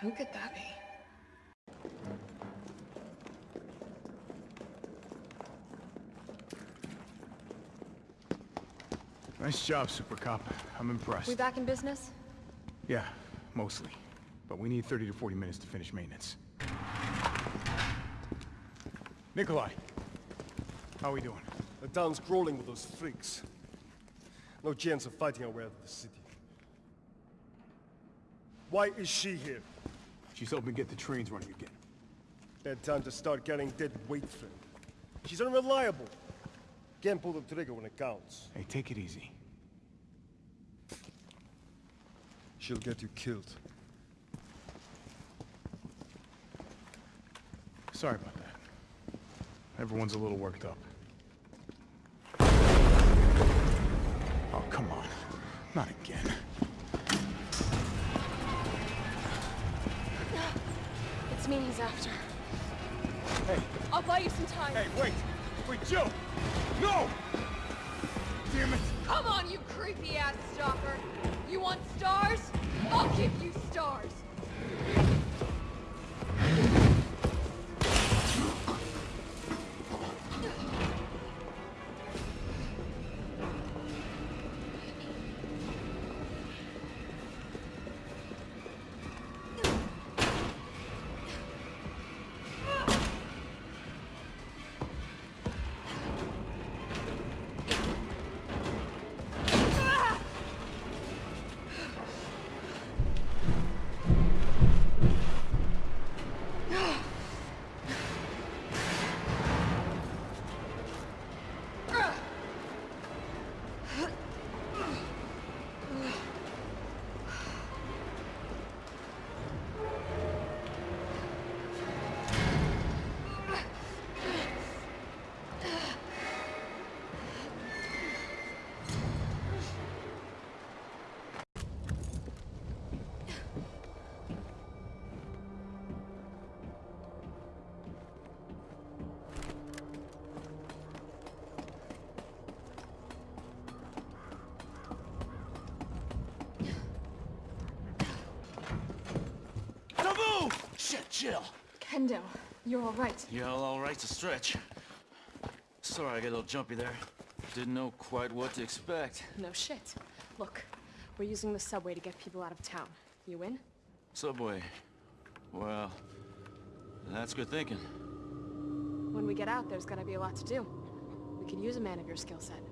Who could that be? Nice job, Super Cop. I'm impressed. We back in business? Yeah, mostly. But we need 30 to 40 minutes to finish maintenance. Nikolai, how are we doing? The town's crawling with those freaks. No chance of fighting our way out of the city. Why is she here? She's helping get the trains running again. Bad time to start getting dead weight for him. She's unreliable. Can't pull the trigger when it counts. Hey, take it easy. She'll get you killed. Sorry about that. Everyone's a little worked up. Oh, come on. Not again. He's after. Hey, I'll buy you some time. hey, wait! Wait, Jill! No! Damn it! Come on, you creepy ass stalker! You want stars? I'll give you stars! Chill. Kendo, you're alright. Yeah, all right to stretch. Sorry, I got a little jumpy there. Didn't know quite what to expect. No shit. Look, we're using the subway to get people out of town. You in? Subway. Well, that's good thinking. When we get out, there's gonna be a lot to do. We could use a man of your skill set.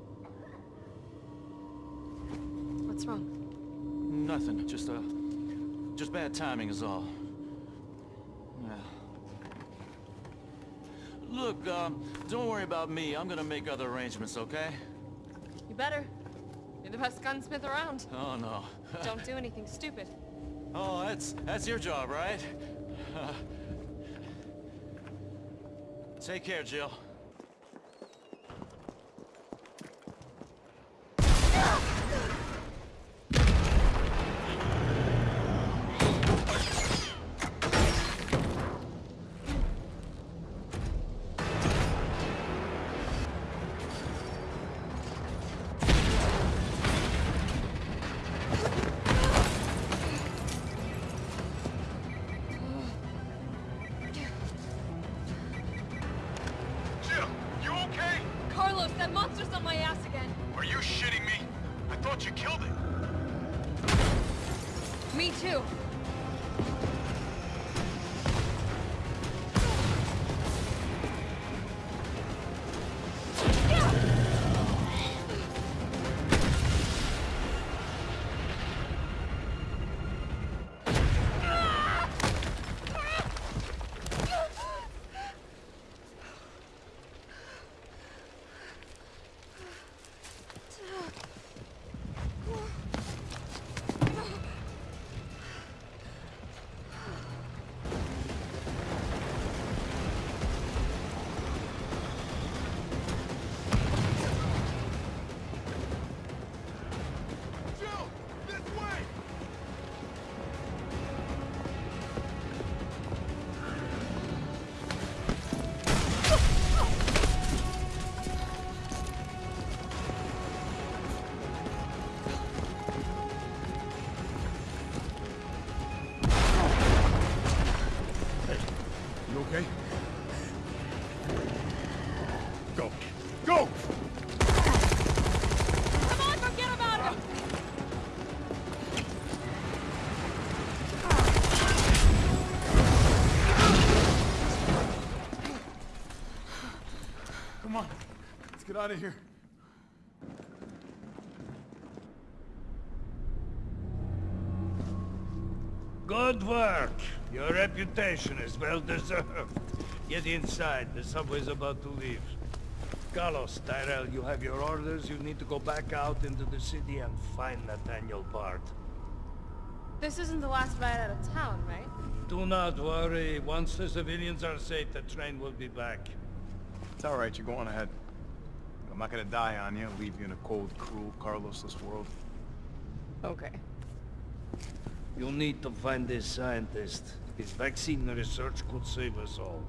What's wrong? Nothing, just, uh, just bad timing is all. Look, um, don't worry about me. I'm gonna make other arrangements, okay? You better. You're the best gunsmith around. Oh, no. Don't do anything stupid. oh, that's, that's your job, right? Take care, Jill. Killed it. Me too. okay? Go. Go! Come on, forget about him! Come on, let's get out of here. Good work. Your reputation is well deserved. Get inside. The subway's about to leave. Carlos, Tyrell, you have your orders. You need to go back out into the city and find Nathaniel Bard. This isn't the last ride out of town, right? Do not worry. Once the civilians are safe, the train will be back. It's all right, you're going ahead. I'm not gonna die on you, leave you in a cold, cruel, Carlosless world. Okay. You'll need to find this scientist. His vaccine research could save us all.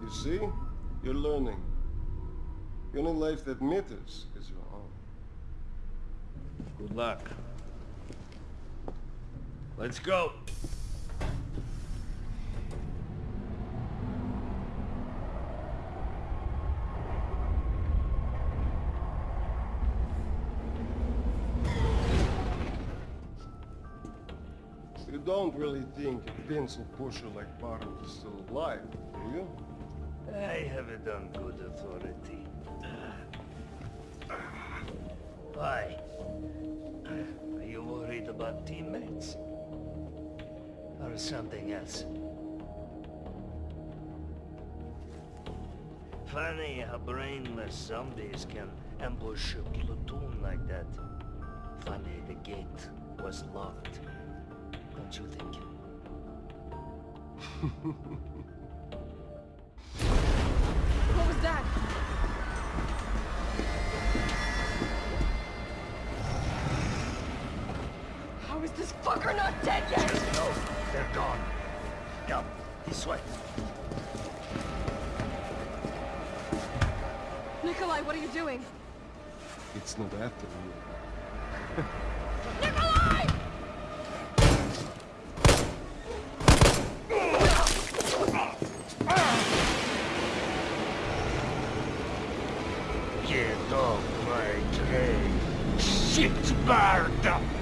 You see? You're learning. The only life that matters is your own. Good luck. Let's go. You don't really think a pencil pusher like Barton is still alive, do you? I have it on good authority. Why? Are you worried about teammates? Or something else? Funny how brainless zombies can ambush a platoon like that. Funny the gate was locked. Don't you think? What was that? How is this fucker not dead yet? No, they're gone. Come, this way. Nikolai, what are you doing? It's not after you. Get off my train. Shit, Barda!